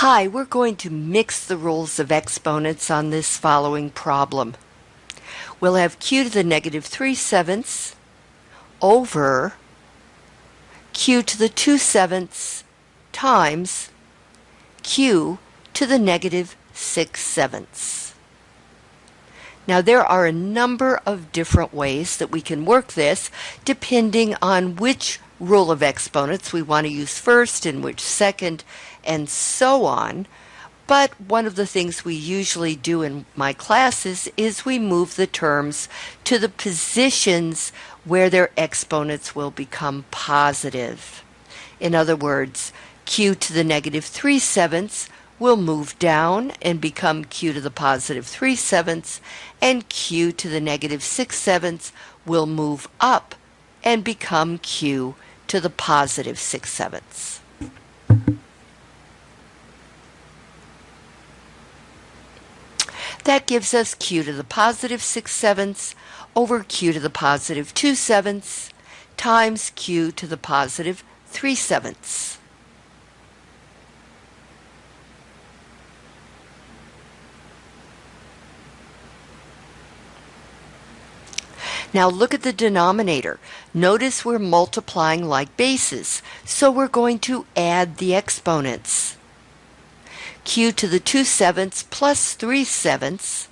Hi, we're going to mix the rules of exponents on this following problem. We'll have q to the negative 3 sevenths over q to the 2 sevenths times q to the negative 6 sevenths. Now there are a number of different ways that we can work this depending on which rule of exponents we want to use first and which second and so on. But one of the things we usually do in my classes is we move the terms to the positions where their exponents will become positive. In other words, q to the negative 3 sevenths will move down and become q to the positive 3 sevenths, and q to the negative 6 sevenths will move up and become q to the positive 6 sevenths. That gives us q to the positive 6 sevenths over q to the positive 2 sevenths times q to the positive 3 sevenths. Now look at the denominator. Notice we're multiplying like bases, so we're going to add the exponents. q to the 2 sevenths plus 3 sevenths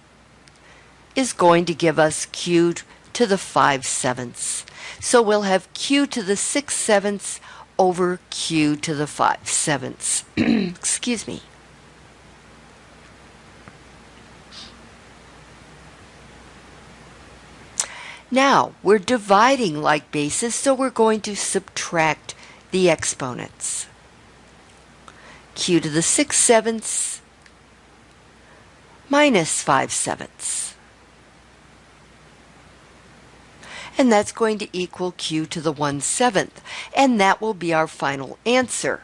is going to give us q to the 5 sevenths. So we'll have q to the 6 sevenths over q to the 5 sevenths. Excuse me. Now, we're dividing like bases, so we're going to subtract the exponents. q to the 6 sevenths minus 5 sevenths. And that's going to equal q to the 1 seventh. And that will be our final answer.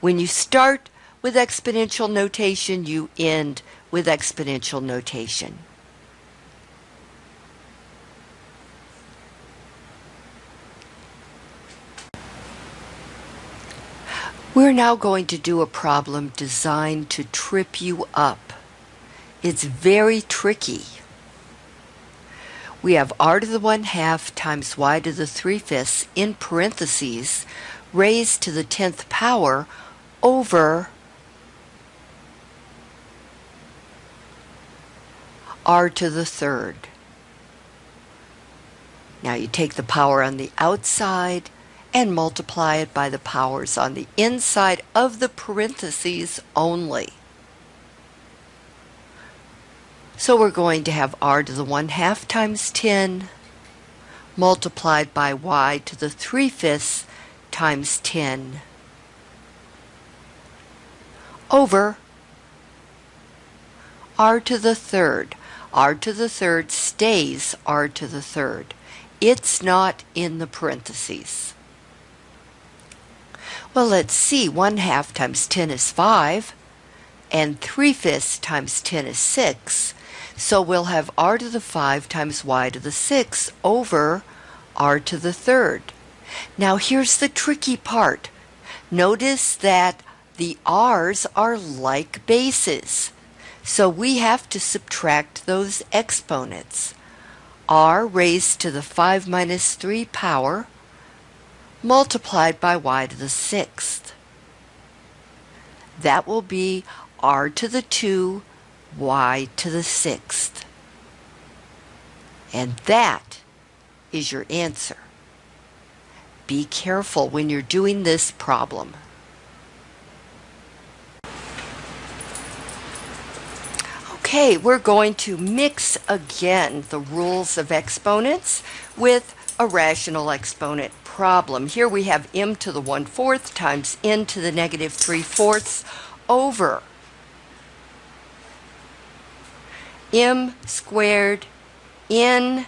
When you start with exponential notation, you end with exponential notation. We're now going to do a problem designed to trip you up. It's very tricky. We have r to the 1 half times y to the 3 fifths in parentheses raised to the 10th power over r to the third. Now you take the power on the outside and multiply it by the powers on the inside of the parentheses only. So we're going to have r to the 1 half times 10 multiplied by y to the 3 fifths times 10 over r to the third. r to the third stays r to the third. It's not in the parentheses. Well, let's see. 1 half times 10 is 5, and 3 fifths times 10 is 6. So we'll have r to the 5 times y to the 6 over r to the third. Now here's the tricky part. Notice that the r's are like bases. So we have to subtract those exponents. r raised to the 5 minus 3 power multiplied by y to the sixth. That will be r to the 2, y to the sixth. And that is your answer. Be careful when you're doing this problem. Okay, we're going to mix again the rules of exponents with a rational exponent problem. Here we have m to the 1 fourth times n to the negative 3 fourths over m squared n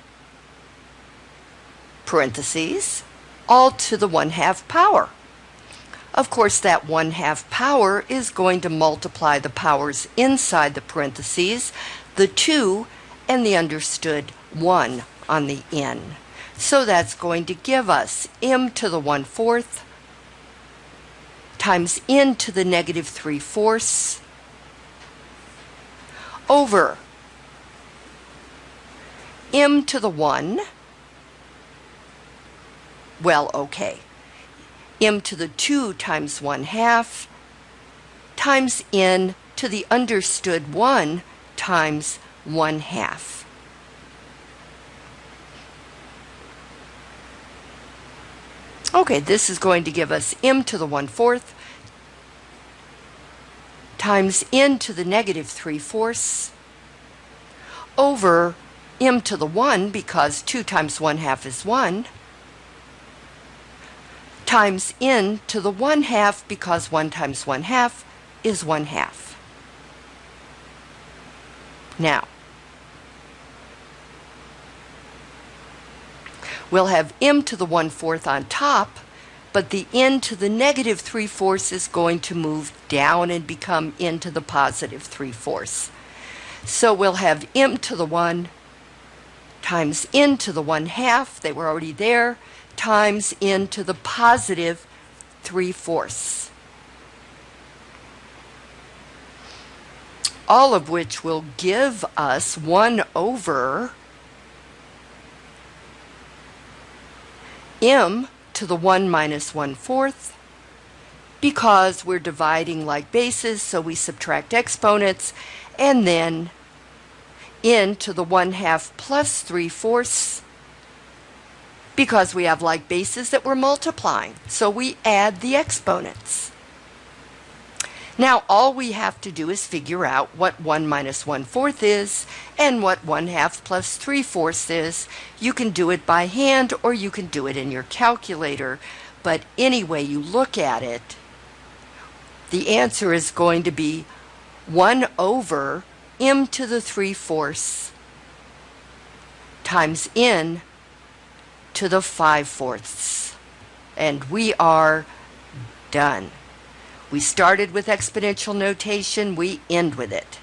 parentheses all to the 1 half power. Of course, that 1 half power is going to multiply the powers inside the parentheses, the 2 and the understood 1 on the n. So that's going to give us m to the 1 fourth times n to the negative 3 fourths over m to the 1, well, okay, m to the 2 times 1 half times n to the understood 1 times 1 half. Okay, this is going to give us m to the 1 fourth times n to the negative 3 fourths over m to the 1 because 2 times 1 half is 1 times n to the 1 half because 1 times 1 half is 1 half. Now, we'll have m to the 1 fourth on top, but the n to the negative 3 fourths is going to move down and become n to the positive 3 fourths. So we'll have m to the 1 times n to the 1 half, they were already there, times n to the positive 3 fourths. All of which will give us 1 over m to the 1 minus 1 fourth because we're dividing like bases, so we subtract exponents, and then n to the 1 half plus 3 fourths because we have like bases that we're multiplying, so we add the exponents. Now all we have to do is figure out what 1 minus 1 fourth is and what 1 half plus 3 fourths is. You can do it by hand or you can do it in your calculator. But anyway you look at it, the answer is going to be 1 over m to the 3 fourths times n to the 5 fourths. And we are done. We started with exponential notation, we end with it.